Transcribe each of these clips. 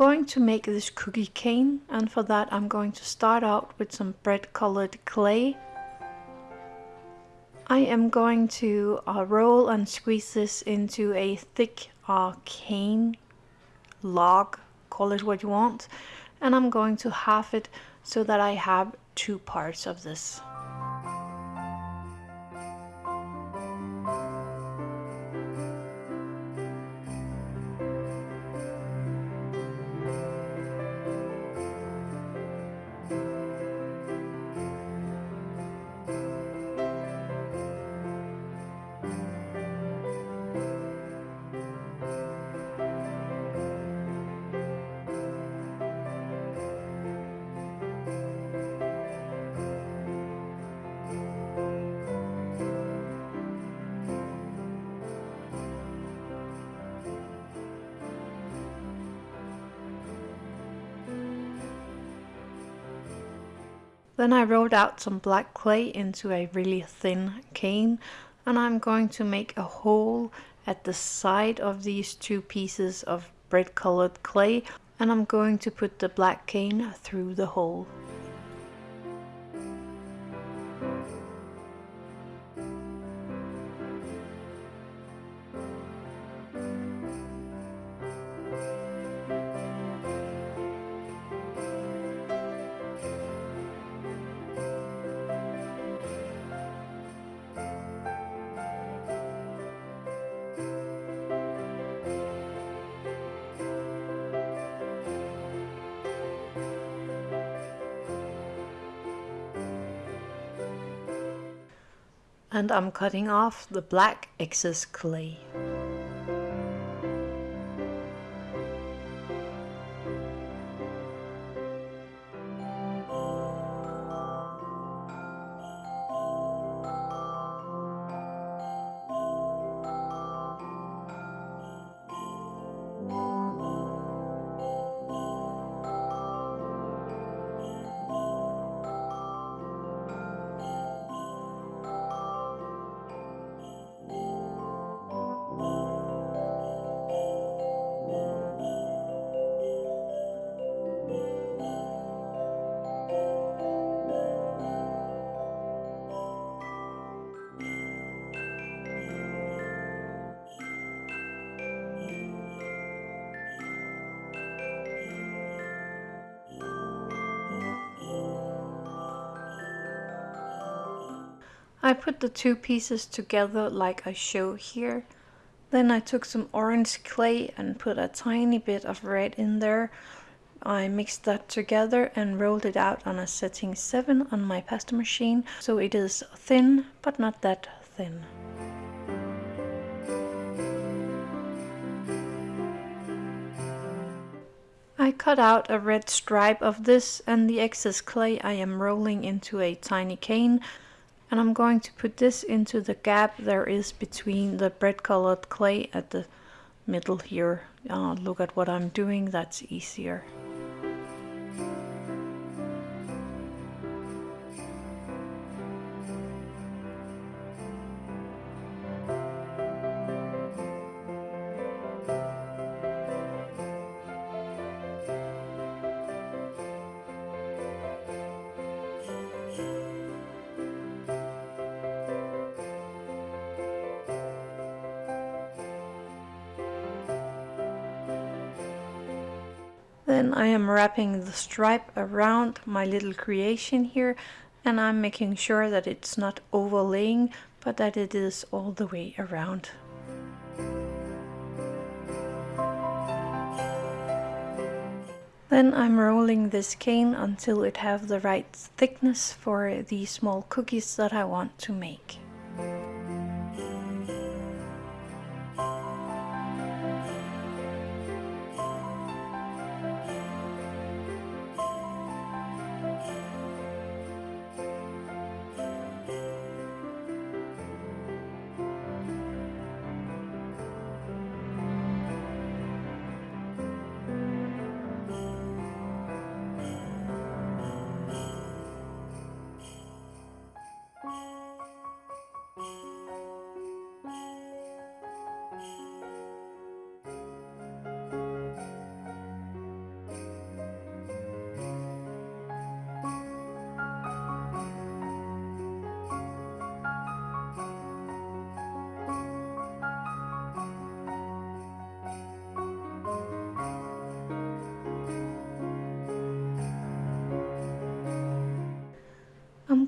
going to make this cookie cane and for that I'm going to start out with some bread colored clay. I am going to uh, roll and squeeze this into a thick uh, cane log, call it what you want, and I'm going to half it so that I have two parts of this. Then I rolled out some black clay into a really thin cane and I'm going to make a hole at the side of these two pieces of bread colored clay and I'm going to put the black cane through the hole. And I'm cutting off the black excess clay. I put the two pieces together like I show here. Then I took some orange clay and put a tiny bit of red in there. I mixed that together and rolled it out on a setting 7 on my pasta machine so it is thin but not that thin. I cut out a red stripe of this and the excess clay I am rolling into a tiny cane and I'm going to put this into the gap there is between the bread colored clay at the middle here. Uh, look at what I'm doing, that's easier. Then I am wrapping the stripe around my little creation here and I'm making sure that it's not overlaying but that it is all the way around. Then I'm rolling this cane until it have the right thickness for the small cookies that I want to make.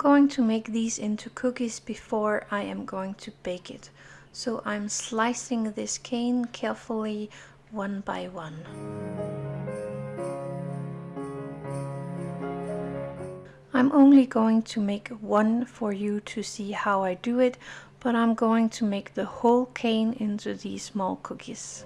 Going to make these into cookies before I am going to bake it. So I'm slicing this cane carefully one by one. I'm only going to make one for you to see how I do it, but I'm going to make the whole cane into these small cookies.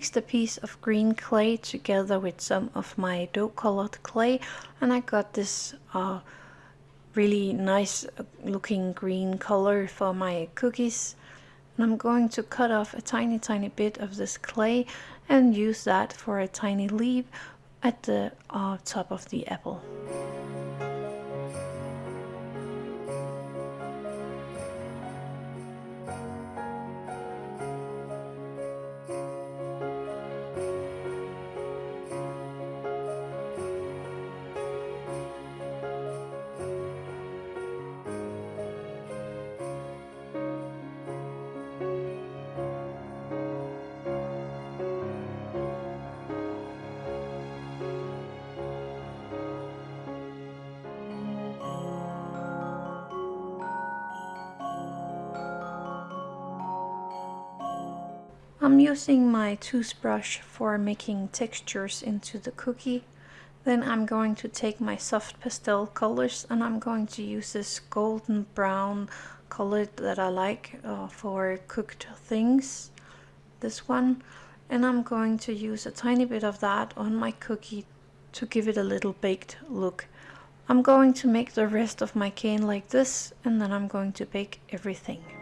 Mixed a piece of green clay together with some of my dough colored clay and I got this uh, really nice uh, looking green color for my cookies and I'm going to cut off a tiny tiny bit of this clay and use that for a tiny leaf at the uh, top of the apple. I'm using my toothbrush for making textures into the cookie. Then I'm going to take my soft pastel colors and I'm going to use this golden brown color that I like uh, for cooked things. This one. And I'm going to use a tiny bit of that on my cookie to give it a little baked look. I'm going to make the rest of my cane like this and then I'm going to bake everything.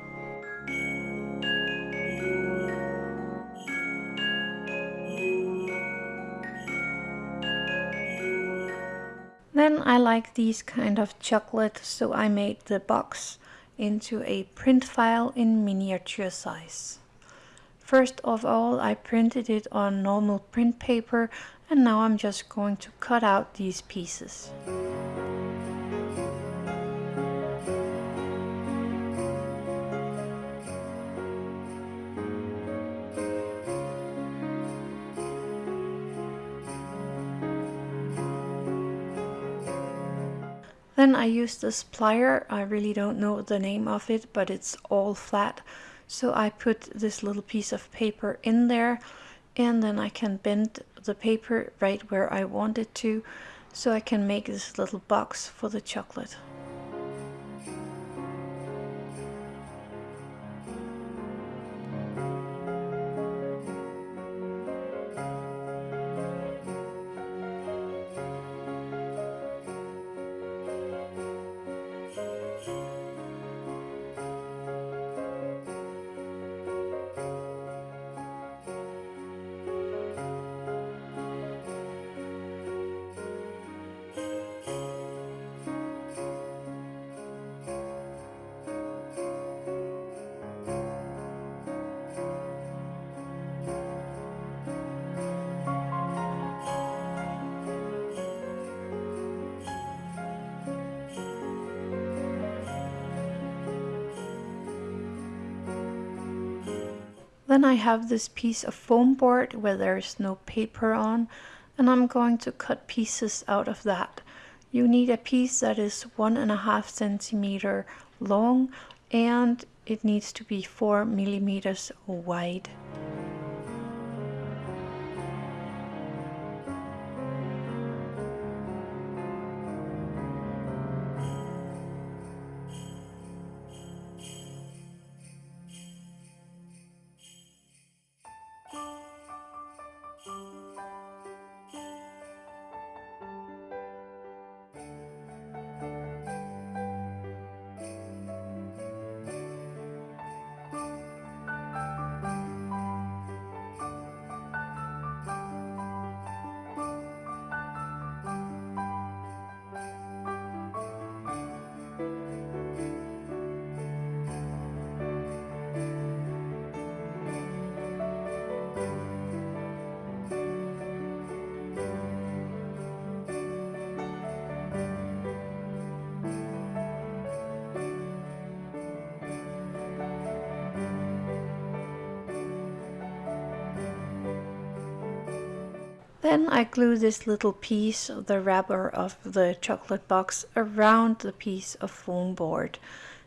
I like these kind of chocolate, so I made the box into a print file in miniature size. First of all, I printed it on normal print paper and now I'm just going to cut out these pieces. Then I use this plier, I really don't know the name of it, but it's all flat. So I put this little piece of paper in there and then I can bend the paper right where I want it to so I can make this little box for the chocolate. Then I have this piece of foam board where there's no paper on and I'm going to cut pieces out of that. You need a piece that is one and a half centimeter long and it needs to be four millimeters wide. Then I glue this little piece of the wrapper of the chocolate box around the piece of foam board.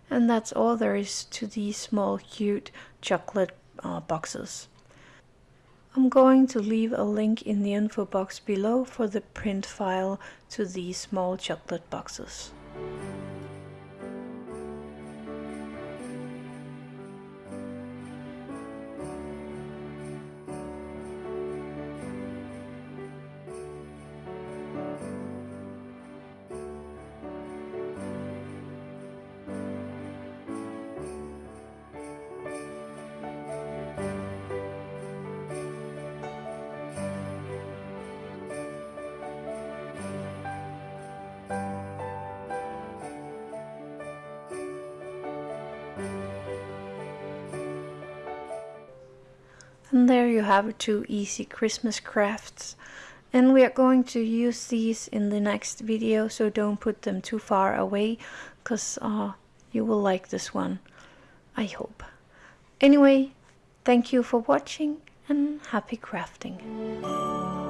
And that's all there is to these small cute chocolate uh, boxes. I'm going to leave a link in the info box below for the print file to these small chocolate boxes. And there you have two easy Christmas crafts. And we are going to use these in the next video, so don't put them too far away, because uh, you will like this one, I hope. Anyway, thank you for watching and happy crafting.